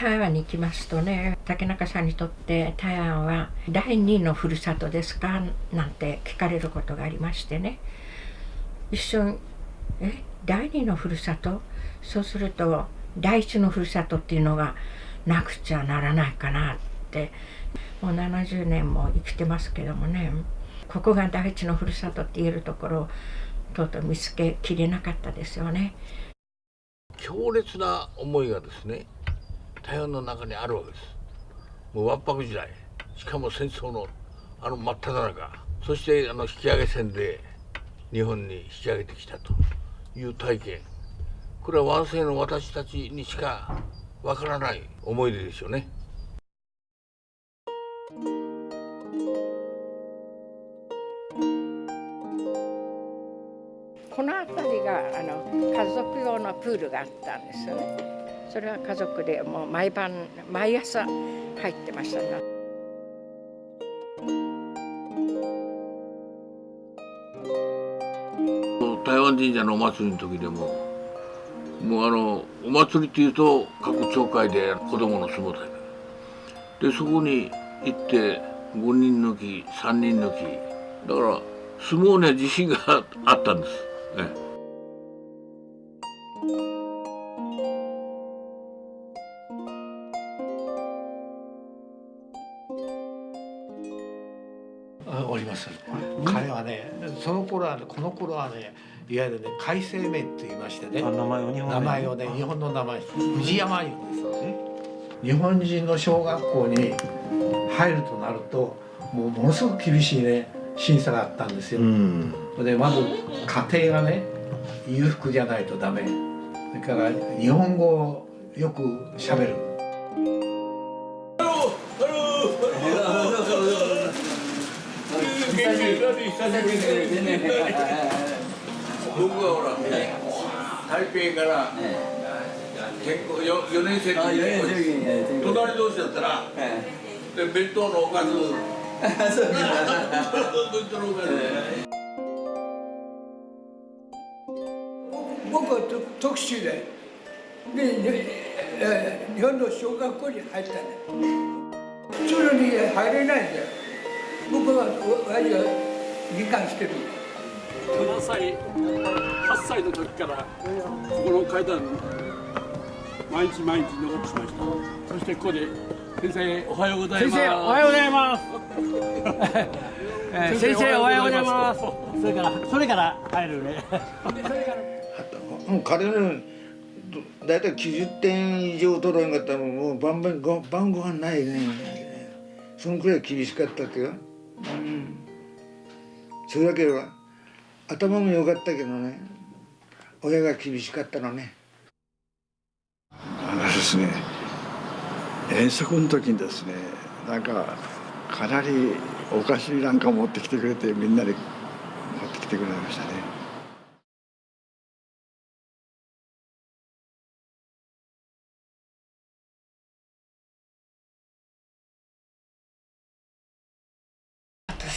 台湾に行きますとね。竹中さんにとって台湾は第二のふるさとですか？なんて聞かれることがありましてね。一瞬え？第二のふるさと？そうすると第一のふるさとっていうのがなくちゃならないかなって。もう70年も生きてますけどもね。ここが第一のふるさとって言えるところをとうとう見つけきれなかったですよね。強烈な思いがですね台湾の中にあるわけです。もうわんぱく時代。しかも戦争のあの真っ只中。そしてあの引き上げ船で日本に引き上げてきたと。いう体験。これは湾世の私たちにしかわからない思い出ですよね。この辺りがあの家族用のプールがあったんですよね。それは家族でもう毎晩毎朝入ってました。ね台湾神社のお祭りの時でももうあのお祭りっていうと各町会で子供の相撲大会でそこに行って5人抜き3人抜き。だから相撲には自信があったんです。ねおります、彼はねその頃はねこの頃はねいわゆるね海星名って言いましてねあ名前を日本名前をね日本の名前藤山言うんです日本人の小学校に入るとなるともうものすごく厳しいね審査があったんですよ、うん。でまず家庭がね裕福じゃないとダメ。それから日本語をよくしゃべる僕はほら台北から結婚 4, 4年生の時に隣同士だったらで弁当のおかず。弁当のおかず。僕はと特殊でで日本の小学校に入ったね普通に入れないんだよ僕は理解してる。7歳8歳の時からここの階段毎日毎日登ってきました。そしてここで先生おはようございます。先生おはようございます。え ー先生おはようございます。それからそれから入るね。もう彼のだいたい90点以上取らんかったらもう晩晩ご晩ご飯ないね。そのくらい厳しかったけどうんそれだけは頭も良かったけどね親が厳しかったのね。あのですね遠足の時にですねなんかかなりお菓子なんか持ってきてくれてみんなで持ってきてくれましたね。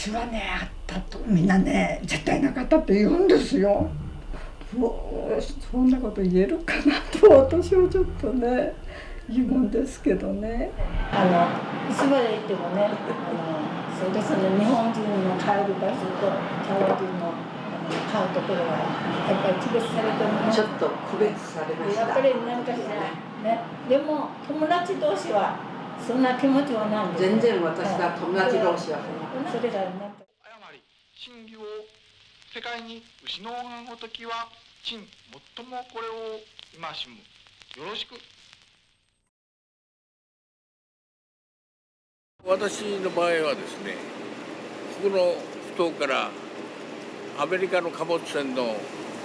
私はねあったとみんなね絶対なかったって言うんですよ。もうそんなこと言えるかなと私はちょっとね疑問ですけどね。あのいつまで行ってもねあのそうですね日本人の帰る場所と台湾人のあの買うところはやっぱり区別されてるねちょっと区別されましたやっぱりなんかしらねでも友達同士はそんな気持ちはない全然私が友達同士はそれがなんか真偽を世界に失うがごときは陳最もこれを戒しむ。よろしく。私の場合はですねここの埠頭からアメリカの貨物船の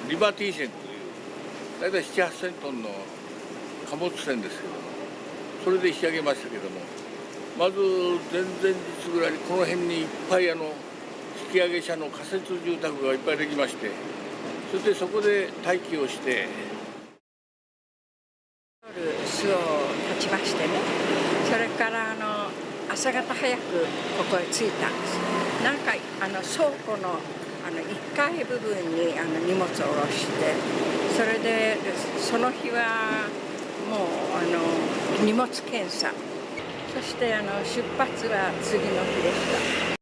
リバティ船という大体7 8千トンの貨物船ですけどもそれで引き上げましたけどもまず前々日ぐらいにこの辺にいっぱいあの引き上げ車の仮設住宅がいっぱいできましてそしてそこで待機をして巣を立ちましてねそれからあの朝方早くここへ着いたんです。なんかあの倉庫のあの1階部分にあの荷物を下ろしてそれでその日はもうあの荷物検査。そしてあの出発は次の日でした。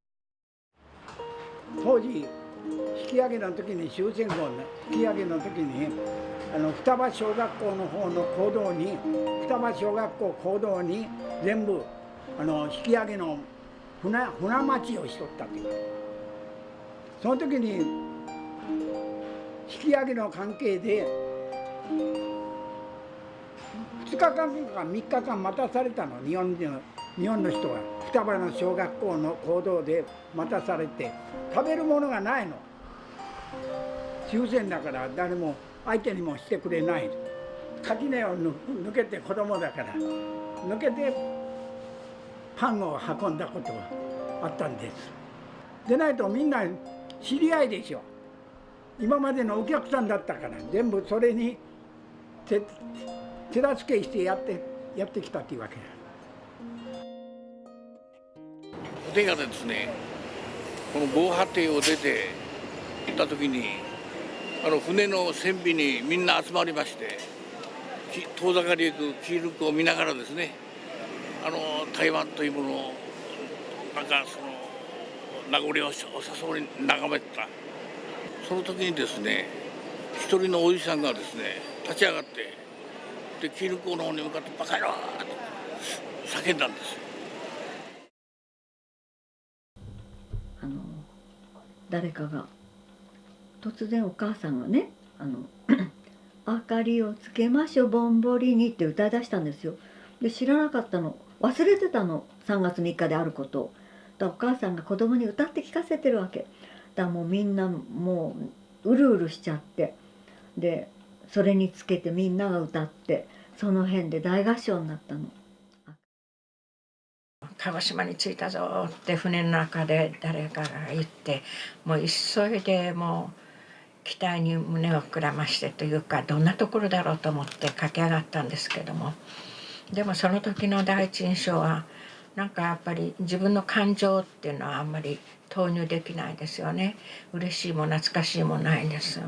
当時引き上げの時に終戦後の引き上げの時にあの双葉小学校の方の行動に双葉小学校行動に全部あの引き上げの船船待ちをしとったという。その時に引き上げの関係で2日間か3日間待たされたの日本人の日本の人は双葉の小学校の行動で待たされて食べるものがないの。終戦だから誰も相手にもしてくれない。垣根を抜けて子供だから。抜けてパンを運んだことがあったんです。でないとみんな知り合いでしょ。今までのお客さんだったから。全部それに手助けしてやってやってきたっていうわけだ手がですねこの防波堤を出て行った時にあの船の船尾にみんな集まりまして遠ざかり行くキールクを見ながらですねあの台湾というものをなんかその名残をさそうに眺めてた。その時にですね一人のおじさんがですね立ち上がってでキルクの方に向かって「バカ野郎!」って叫んだんです。あの誰かが突然お母さんがね「あの 明かりをつけましょぼんぼりに」って歌い出したんですよ。で知らなかったの忘れてたの3月3日であることを。だお母さんが子供に歌って聞かせてるわけ。だもうみんなもううるうるしちゃってでそれにつけてみんなが歌ってその辺で大合唱になったの。鹿児島に着いたぞって船の中で誰かが言ってもう急いでもう期待に胸を膨らましてというかどんなところだろうと思って駆け上がったんですけども。でもその時の第一印象はなんかやっぱり自分の感情っていうのはあんまり投入できないですよね。嬉しいも懐かしいもないんです。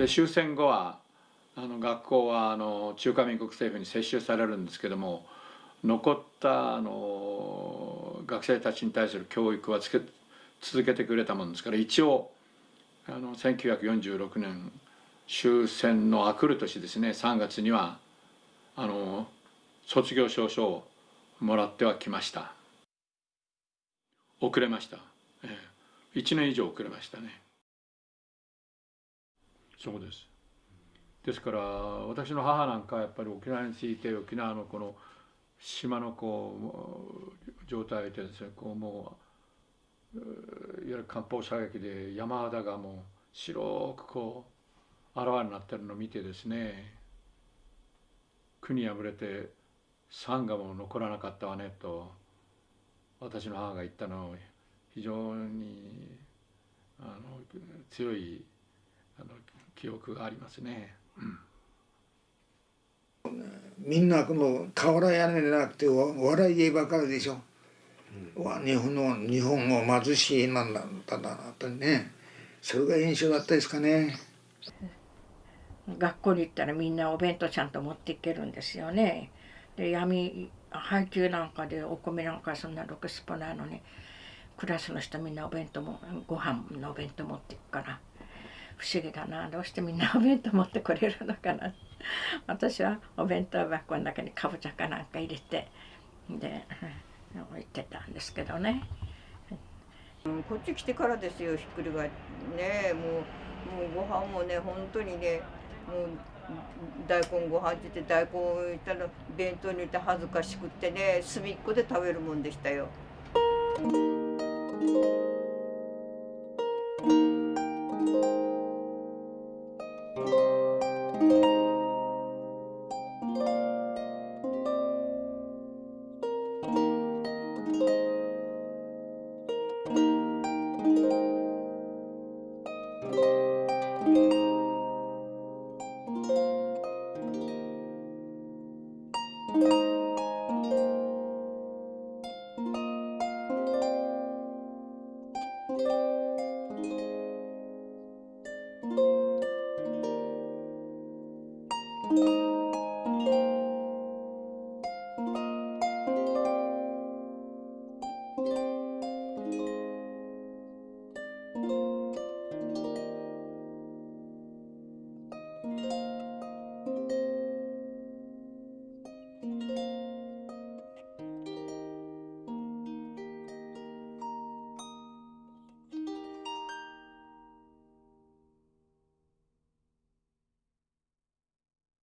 で終戦後はあの学校はあの中華民国政府に接収されるんですけども残ったあの学生たちに対する教育はつけ続けてくれたもんですから一応あの1946年終戦のあくる年ですね3月にはあの卒業証書をもらってはきました。遅れました、ええ、1年以上遅れましたね。そうです。ですから私の母なんかやっぱり沖縄について沖縄のこの島のこう状態でですね。こうもういわゆる艦砲射撃で山肌がもう白くこうあらわになってるのを見てですね国破れて山河も残らなかったわねと私の母が言ったのを非常にあの強いあの記憶がありますね。うん、みんなこの瓦屋根でなくて笑い家ばかりでしょ。うん、日本の日本も貧しいなんだったんだなとねそれが印象だったですかね。学校に行ったらみんなお弁当ちゃんと持っていけるんですよね。で闇配給なんかでお米なんかそんなろくすっぽないのにクラスの人みんなお弁当もご飯のお弁当持っていくから不思議だなどうしてみんなお弁当持ってこれるのかな私はお弁当箱の中にかぼちゃかなんか入れてで置いてたんですけどね。こっち来てからですよひっくり返ってねもうもうご飯もね本当にねもう大根ご飯って言って大根を入れたら弁当に入れて恥ずかしくってね隅っこで食べるもんでしたよ。「